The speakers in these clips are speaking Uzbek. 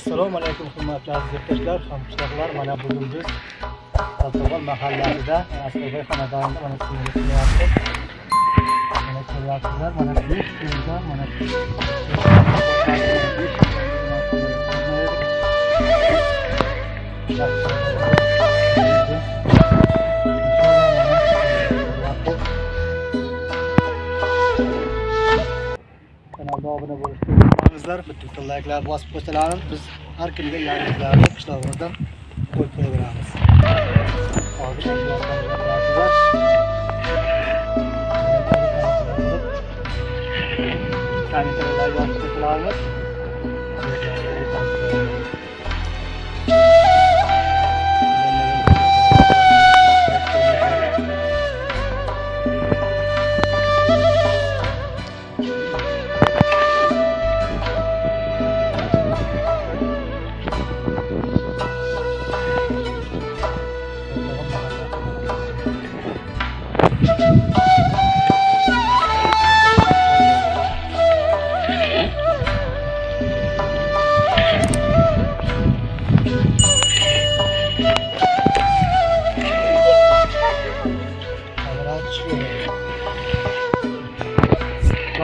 assalomu alaykum hurmatli aziz yurtdoshlar hamqishloqlar mana bugun biz saltog'ol mahallasida asliboy xonadonida mana shunday kelyapmiz mana ko'ryapsizlar mana shu yerda mana shu kanalda obuna bo'lishni unutmangizlar bitta layklar bosib qo'ysalarmiz biz har kungi yangiliklarni qishlog'imizdan qo'yib qo'yaveramiz hozir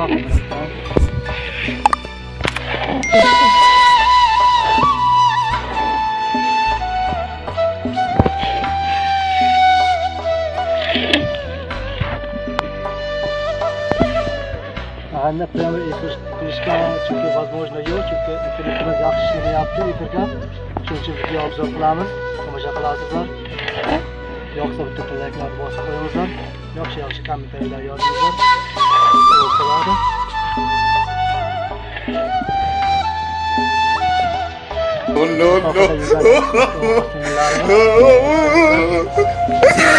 Bak, bak. Chunki возможно yo'q chunki internetimiz yaxshi ishlamayapti efirga shuning uchun video obzor qilamiz tomosha qilasizlar yoqsa bitta layklarni bosib qo'yingizlar yaxshi yaxshi kommentariyalar yozingizlar Oh no no!